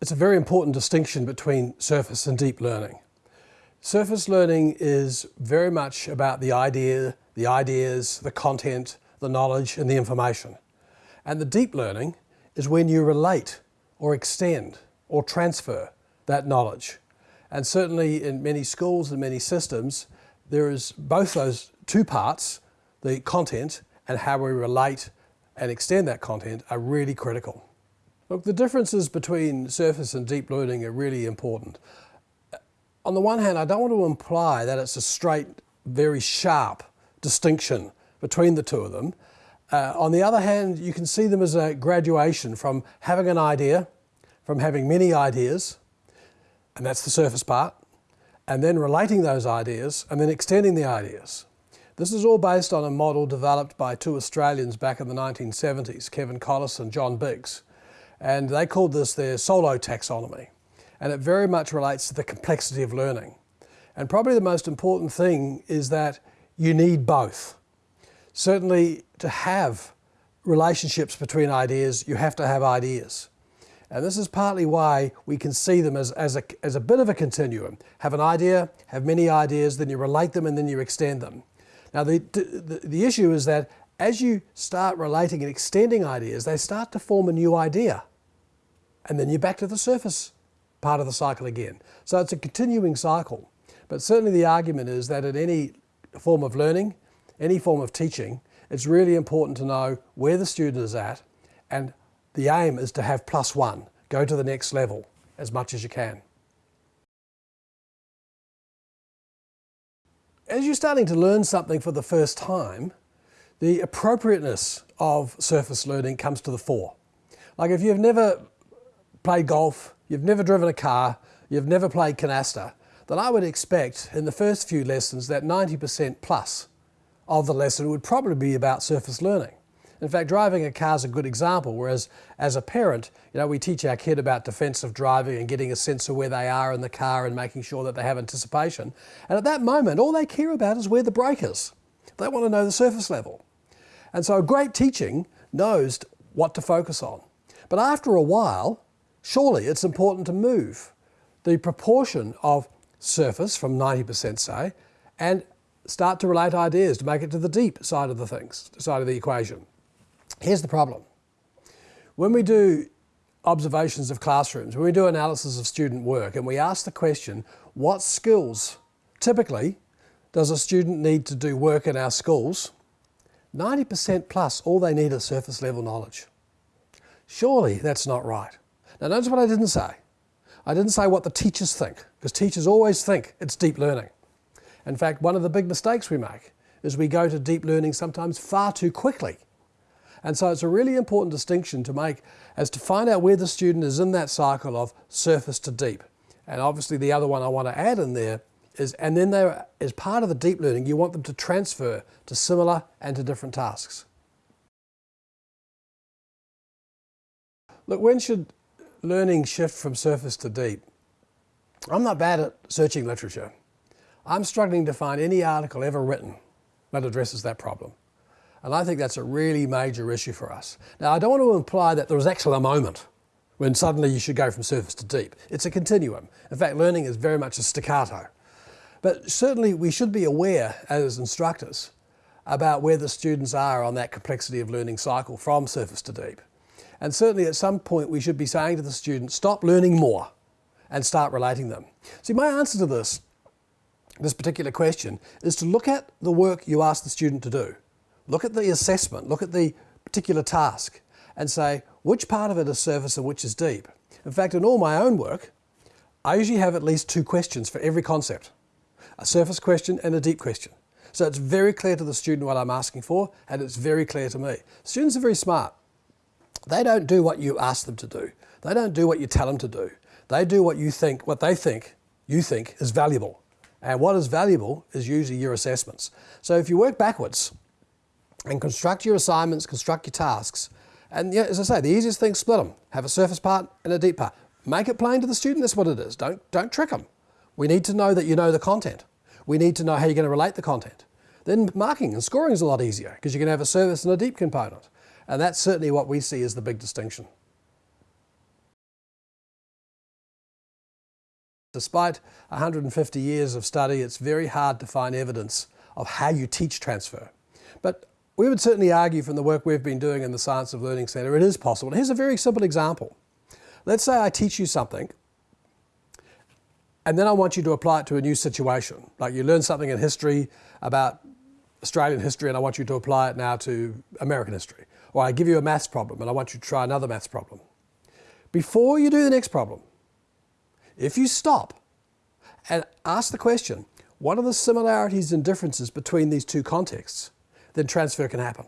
it's a very important distinction between surface and deep learning. Surface learning is very much about the idea, the ideas, the content, the knowledge and the information. And the deep learning is when you relate or extend or transfer that knowledge. And certainly in many schools and many systems, there is both those two parts, the content and how we relate and extend that content are really critical. Look, the differences between surface and deep learning are really important. On the one hand, I don't want to imply that it's a straight, very sharp distinction between the two of them. Uh, on the other hand, you can see them as a graduation from having an idea, from having many ideas, and that's the surface part, and then relating those ideas, and then extending the ideas. This is all based on a model developed by two Australians back in the 1970s, Kevin Collis and John Biggs. And they called this their solo taxonomy. And it very much relates to the complexity of learning. And probably the most important thing is that you need both. Certainly to have relationships between ideas, you have to have ideas. And this is partly why we can see them as, as, a, as a bit of a continuum. Have an idea, have many ideas, then you relate them and then you extend them. Now the, the, the issue is that as you start relating and extending ideas, they start to form a new idea. And then you're back to the surface part of the cycle again. So it's a continuing cycle. But certainly the argument is that in any form of learning, any form of teaching, it's really important to know where the student is at and the aim is to have plus one, go to the next level as much as you can. As you're starting to learn something for the first time, the appropriateness of surface learning comes to the fore. Like if you've never played golf, you've never driven a car, you've never played canasta, then I would expect in the first few lessons that 90% plus of the lesson would probably be about surface learning. In fact, driving a car is a good example, whereas as a parent, you know, we teach our kid about defensive driving and getting a sense of where they are in the car and making sure that they have anticipation. And at that moment, all they care about is where the brake is. They want to know the surface level. And so great teaching knows what to focus on. But after a while, surely it's important to move the proportion of surface from 90% say, and start to relate ideas to make it to the deep side of the things, side of the equation. Here's the problem. When we do observations of classrooms, when we do analysis of student work and we ask the question, what skills typically does a student need to do work in our schools? 90% plus, all they need is surface level knowledge. Surely that's not right. Now notice what I didn't say. I didn't say what the teachers think, because teachers always think it's deep learning. In fact, one of the big mistakes we make is we go to deep learning sometimes far too quickly and so it's a really important distinction to make as to find out where the student is in that cycle of surface to deep. And obviously the other one I want to add in there is, and then they as part of the deep learning, you want them to transfer to similar and to different tasks. Look, when should learning shift from surface to deep? I'm not bad at searching literature. I'm struggling to find any article ever written that addresses that problem. And I think that's a really major issue for us. Now, I don't want to imply that there was actually a moment when suddenly you should go from surface to deep. It's a continuum. In fact, learning is very much a staccato. But certainly we should be aware as instructors about where the students are on that complexity of learning cycle from surface to deep. And certainly at some point we should be saying to the student, stop learning more and start relating them. See, my answer to this, this particular question, is to look at the work you ask the student to do. Look at the assessment, look at the particular task and say which part of it is surface and which is deep. In fact, in all my own work, I usually have at least two questions for every concept. A surface question and a deep question. So it's very clear to the student what I'm asking for and it's very clear to me. Students are very smart. They don't do what you ask them to do. They don't do what you tell them to do. They do what you think, what they think you think is valuable. And what is valuable is usually your assessments. So if you work backwards, and construct your assignments, construct your tasks. And yeah, as I say, the easiest thing, split them. Have a surface part and a deep part. Make it plain to the student, that's what it is. Don't, don't trick them. We need to know that you know the content. We need to know how you're going to relate the content. Then marking and scoring is a lot easier because you can have a surface and a deep component. And that's certainly what we see as the big distinction. Despite 150 years of study, it's very hard to find evidence of how you teach transfer. But we would certainly argue from the work we've been doing in the Science of Learning Centre, it is possible. Here's a very simple example. Let's say I teach you something and then I want you to apply it to a new situation. Like you learn something in history about Australian history and I want you to apply it now to American history. Or I give you a maths problem and I want you to try another maths problem. Before you do the next problem, if you stop and ask the question, what are the similarities and differences between these two contexts, then transfer can happen.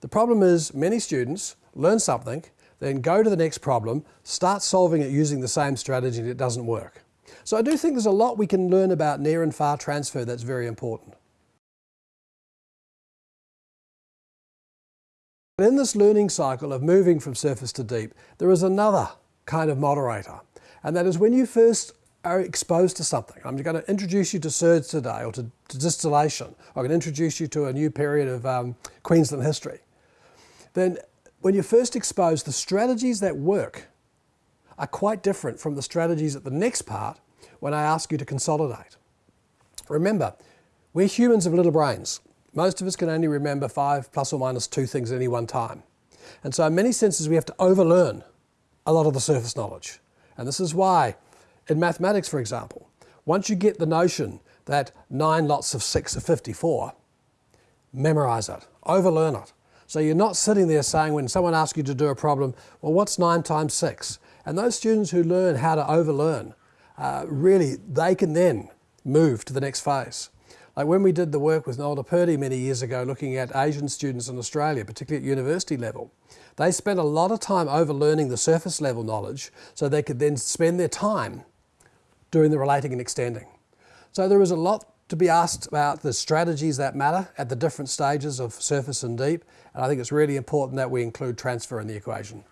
The problem is many students learn something, then go to the next problem, start solving it using the same strategy and it doesn't work. So I do think there's a lot we can learn about near and far transfer that's very important. In this learning cycle of moving from surface to deep, there is another kind of moderator. And that is when you first are exposed to something. I'm going to introduce you to surds today or to, to distillation. I'm going to introduce you to a new period of um, Queensland history. Then when you're first exposed, the strategies that work are quite different from the strategies at the next part when I ask you to consolidate. Remember, we're humans of little brains. Most of us can only remember five plus or minus two things at any one time. And so in many senses we have to overlearn a lot of the surface knowledge. And this is why in mathematics, for example, once you get the notion that 9 lots of 6 are 54, memorize it, overlearn it. So you're not sitting there saying when someone asks you to do a problem, well what's 9 times 6? And those students who learn how to overlearn, uh, really they can then move to the next phase. Like when we did the work with Nola Purdie many years ago looking at Asian students in Australia, particularly at university level, they spent a lot of time overlearning the surface level knowledge so they could then spend their time doing the relating and extending. So there is a lot to be asked about the strategies that matter at the different stages of surface and deep, and I think it's really important that we include transfer in the equation.